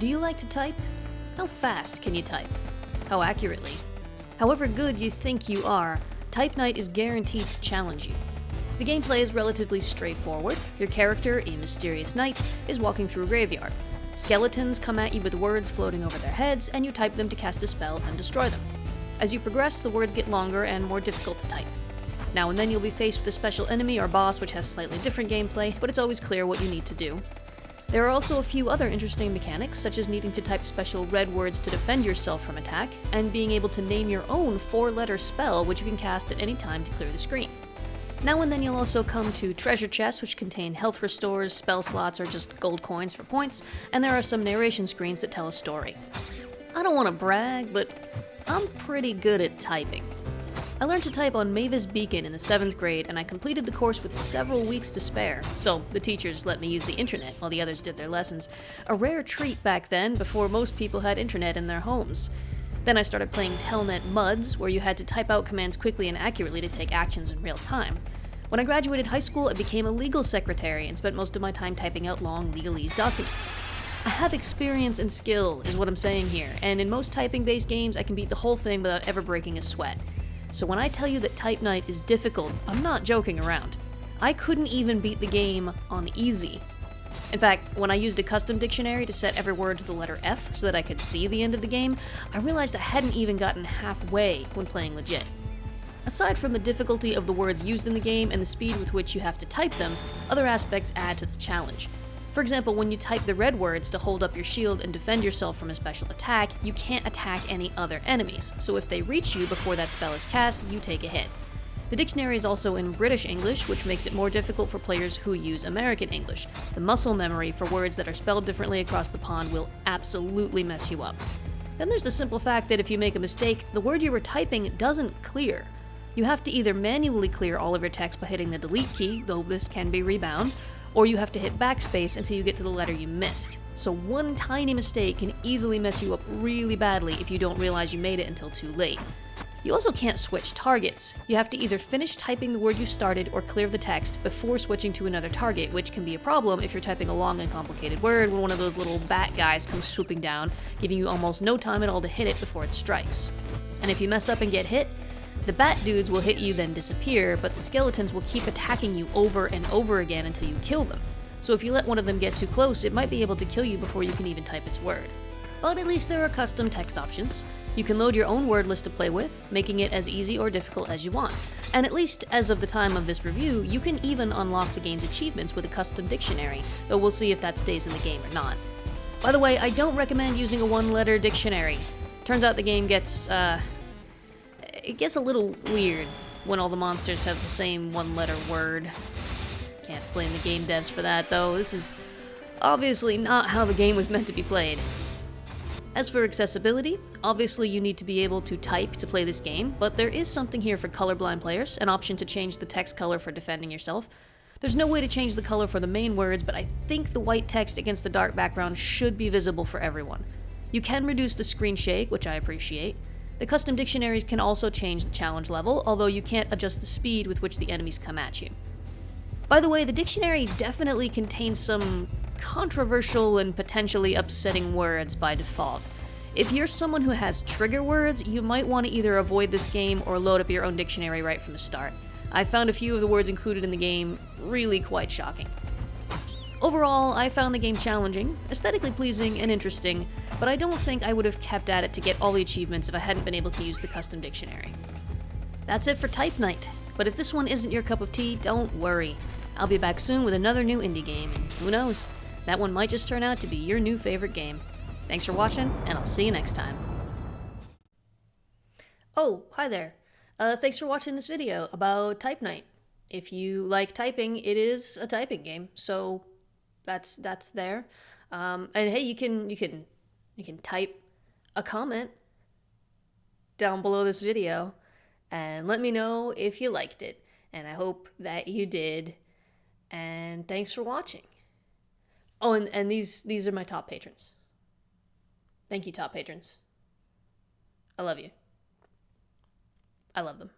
Do you like to type? How fast can you type? How accurately? However good you think you are, Type Night is guaranteed to challenge you. The gameplay is relatively straightforward. Your character, a mysterious knight, is walking through a graveyard. Skeletons come at you with words floating over their heads, and you type them to cast a spell and destroy them. As you progress, the words get longer and more difficult to type. Now and then you'll be faced with a special enemy or boss which has slightly different gameplay, but it's always clear what you need to do. There are also a few other interesting mechanics, such as needing to type special red words to defend yourself from attack, and being able to name your own four-letter spell which you can cast at any time to clear the screen. Now and then you'll also come to treasure chests which contain health restores, spell slots, or just gold coins for points, and there are some narration screens that tell a story. I don't want to brag, but I'm pretty good at typing. I learned to type on Mavis Beacon in the 7th grade, and I completed the course with several weeks to spare, so the teachers let me use the internet while the others did their lessons. A rare treat back then, before most people had internet in their homes. Then I started playing Telnet MUDs, where you had to type out commands quickly and accurately to take actions in real time. When I graduated high school, I became a legal secretary and spent most of my time typing out long legalese documents. I have experience and skill, is what I'm saying here, and in most typing-based games, I can beat the whole thing without ever breaking a sweat. So when I tell you that Type Night is difficult, I'm not joking around. I couldn't even beat the game on easy. In fact, when I used a custom dictionary to set every word to the letter F so that I could see the end of the game, I realized I hadn't even gotten halfway when playing legit. Aside from the difficulty of the words used in the game and the speed with which you have to type them, other aspects add to the challenge. For example, when you type the red words to hold up your shield and defend yourself from a special attack, you can't attack any other enemies, so if they reach you before that spell is cast, you take a hit. The dictionary is also in British English, which makes it more difficult for players who use American English. The muscle memory for words that are spelled differently across the pond will absolutely mess you up. Then there's the simple fact that if you make a mistake, the word you were typing doesn't clear. You have to either manually clear all of your text by hitting the delete key, though this can be rebound, or you have to hit backspace until you get to the letter you missed. So one tiny mistake can easily mess you up really badly if you don't realize you made it until too late. You also can't switch targets. You have to either finish typing the word you started or clear the text before switching to another target, which can be a problem if you're typing a long and complicated word when one of those little bat guys comes swooping down, giving you almost no time at all to hit it before it strikes. And if you mess up and get hit, the bat dudes will hit you then disappear, but the skeletons will keep attacking you over and over again until you kill them. So if you let one of them get too close, it might be able to kill you before you can even type its word. But at least there are custom text options. You can load your own word list to play with, making it as easy or difficult as you want. And at least as of the time of this review, you can even unlock the game's achievements with a custom dictionary, though we'll see if that stays in the game or not. By the way, I don't recommend using a one-letter dictionary. Turns out the game gets, uh, it gets a little weird when all the monsters have the same one-letter word. Can't blame the game devs for that, though. This is obviously not how the game was meant to be played. As for accessibility, obviously you need to be able to type to play this game, but there is something here for colorblind players, an option to change the text color for defending yourself. There's no way to change the color for the main words, but I think the white text against the dark background should be visible for everyone. You can reduce the screen shake, which I appreciate. The custom dictionaries can also change the challenge level, although you can't adjust the speed with which the enemies come at you. By the way, the dictionary definitely contains some controversial and potentially upsetting words by default. If you're someone who has trigger words, you might want to either avoid this game or load up your own dictionary right from the start. I found a few of the words included in the game really quite shocking. Overall, I found the game challenging, aesthetically pleasing, and interesting, but I don't think I would have kept at it to get all the achievements if I hadn't been able to use the custom dictionary. That's it for Type Night, but if this one isn't your cup of tea, don't worry. I'll be back soon with another new indie game, and who knows, that one might just turn out to be your new favorite game. Thanks for watching, and I'll see you next time. Oh, hi there. Uh, thanks for watching this video about Type Night. If you like typing, it is a typing game, so that's that's there. Um, and hey, you can you can you can type a comment down below this video and let me know if you liked it. And I hope that you did. And thanks for watching. Oh, and, and these these are my top patrons. Thank you, top patrons. I love you. I love them.